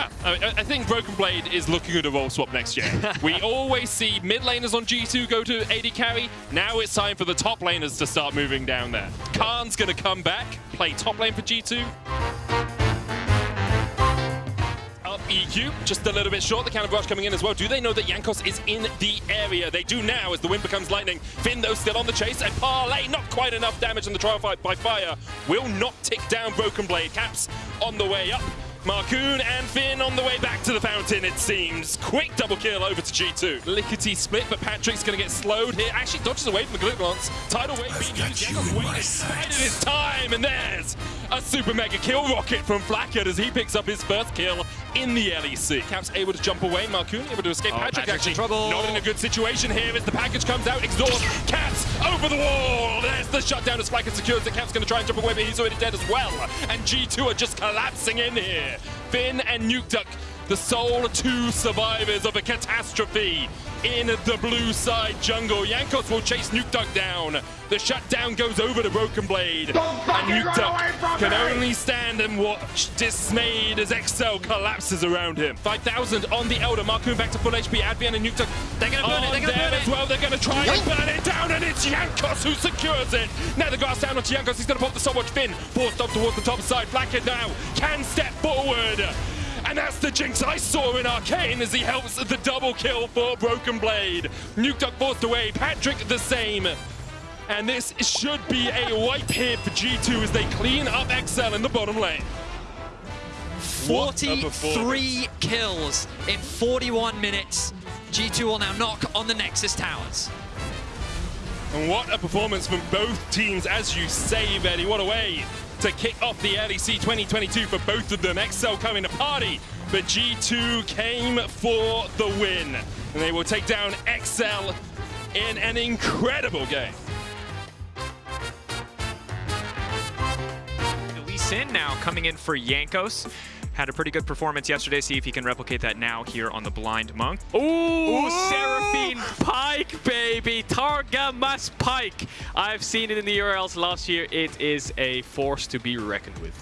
Yeah, I, I think Broken Blade is looking at a role swap next year. we always see mid laners on G2 go to AD carry. Now it's time for the top laners to start moving down there. Khan's going to come back, play top lane for G2. Up EQ, just a little bit short. The counter rush coming in as well. Do they know that Jankos is in the area? They do now as the wind becomes lightning. Finn, though, still on the chase. And Parlay, not quite enough damage in the trial fight by fire. Will not tick down Broken Blade. Caps on the way up. Markoon and Finn on the way back to the fountain, it seems. Quick double kill over to G2. Lickety split, but Patrik's going to get slowed here. Actually dodges away from the Glick Lance. Tidal wave being used. Jankos waited, bided his time, and there's a super mega kill rocket from Flakked as he picks up his first kill in the LEC. Caps able to jump away. Markoon able to escape. Oh, Patrik Patrik's actually in trouble. not in a good situation here as the package comes out. Exhaust. Caps over the wall. There's the shutdown as Flakked secures it. Caps going to try and jump away, but he's already dead as well. And G2 are just collapsing in here. Finn and Nukeduck, the sole two survivors of a catastrophe in the blue side jungle. Jankos will chase Nukeduck down. The shutdown goes over to Broken Blade. And Nukeduck can only stand and watch, dismayed as Excel collapses around him. 5,000 on the Elder. Markoon back to full HP. Advienne and Nukeduck They're gonna burn it, on they're gonna there burn as well. They're going to try and burn it down, and it's Jankos who secures it. Now the grass down onto Jankos. He's going to pop the Soulwatch Finn. Forced up towards the top side. Blackhead now can step forward. And that's the jinx I saw in Arcane as he helps the double kill for Broken Blade. Nukeduck forced away. Patrik the same. And this should be a wipe here for G2 as they clean up XL in the bottom lane. What a performance. 43 kills in 41 minutes. G2 will now knock on the Nexus towers. And what a performance from both teams, as you say, Betty. What a way to kick off the LEC 2022 for both of them. XL coming to party, but G2 came for the win. And they will take down XL in an incredible game. Lee now coming in for Jankos. Had a pretty good performance yesterday. See if he can replicate that now here on the Blind Monk. Ooh, Seraphine Pike, baby. Targamas Pike. I've seen it in the URLs last year. It is a force to be reckoned with.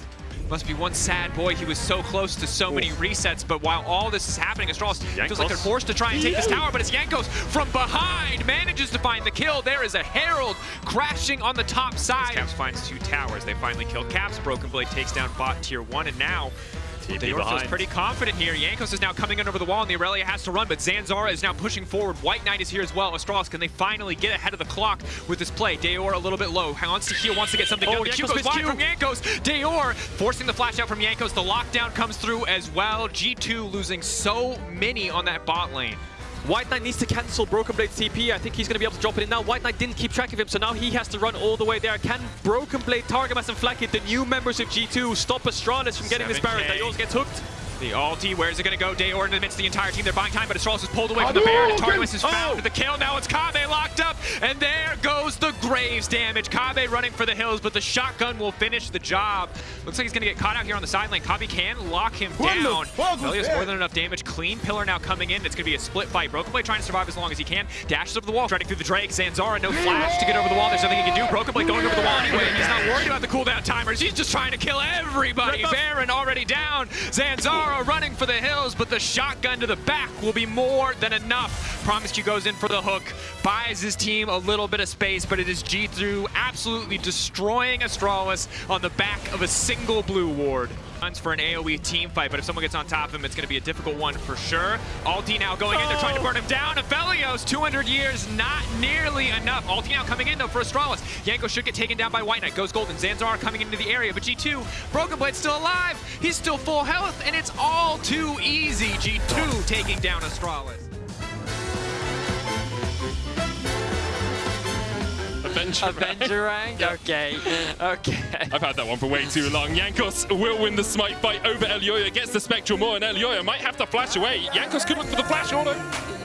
Must be one sad boy. He was so close to so many resets, but while all this is happening, Astralis feels like they're forced to try and take this tower, but it's Jankos from behind manages to find the kill. There is a Herald crashing on the top side. Caps finds two towers. They finally kill Caps. Broken Blade takes down bot tier one, and now Dajor feels behind. pretty confident here. Jankos is now coming in over the wall, and the Aurelia has to run, but Zanzarah is now pushing forward. White Knight is here as well. Astralis, can they finally get ahead of the clock with this play? Dajor a little bit low, wants to heal, wants to get something Oh, done. The Q goes wide from Jankos. Dajor forcing the flash out from Jankos. The lockdown comes through as well. G2 losing so many on that bot lane. White Knight needs to cancel Broken Blade's TP. I think he's going to be able to drop it in now. White Knight didn't keep track of him, so now he has to run all the way there. Can Broken Blade, Targamas, and Flakked, the new members of G2, stop Astralis from getting this Baron? 7K. Dayos gets hooked. The ulti, where's it gonna go? Dajor in the midst of the entire team. They're buying time, but Astralis is pulled away from the Baron, and is found. The kill, now it's Kobbe locked up, and there goes the Graves damage. Kobbe running for the hills, but the shotgun will finish the job. Looks like he's gonna get caught out here on the side lane. Kobbe can lock him down. Velio's more than enough damage. Clean pillar now coming in. It's gonna be a split fight. Broken Blade trying to survive as long as he can. Dashes over the wall, trying to through the Drake. Zanzarah, no flash to get over the wall. There's nothing he can do. Broken Blade going over the wall anyway. He's not worried about the cooldown timers. He's just trying to kill everybody. Baron already down. Zanzarah running for the hills, but the shotgun to the back will be more than enough. Promise Q goes in for the hook, buys his team a little bit of space, but it is G2 absolutely destroying Astralis on the back of a single blue ward. Runs for an AoE team fight, but if someone gets on top of him, it's going to be a difficult one for sure. Alti now going in, they're trying to burn him down. Aphelios, 200 years, not nearly enough. Alti now coming in though for Astralis. Yanko should get taken down by White Knight. Goes Golden. Zanzarah coming into the area, but G2, Broken Blade still alive. He's still full health, and it's all too easy. G2 taking down Astralis. Avenger. Avenger rank? Okay. Okay. I've had that one for way too long. Jankos will win the smite fight over Elyoya, gets the Spectral more, and Elyoya might have to flash away. Jankos could look for the flash order.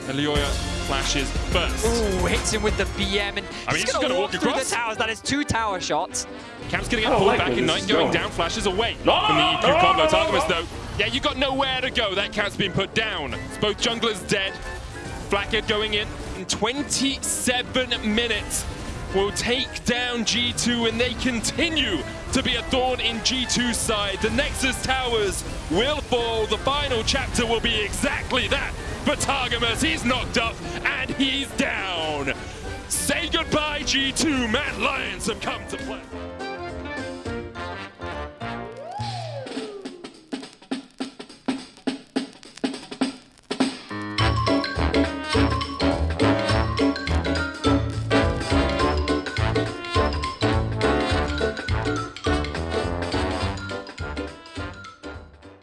Elyoya flashes first. Ooh, hits him with the BM, and I mean, he's, he's just gonna gonna walk walk through across. the towers. That is two tower shots. Camp's gonna get pulled back in Knight going down, flashes away no, from the EQ combo. Targamas though, yeah, you got nowhere to go. That cat's been put down. It's both junglers dead. Blackhead going in in 27 minutes. Will take down G2 and they continue to be a thorn in G2's side. The Nexus towers will fall. The final chapter will be exactly that. But Targamas, he's knocked up and he's down. Say goodbye, G2. Mad Lions have come to play.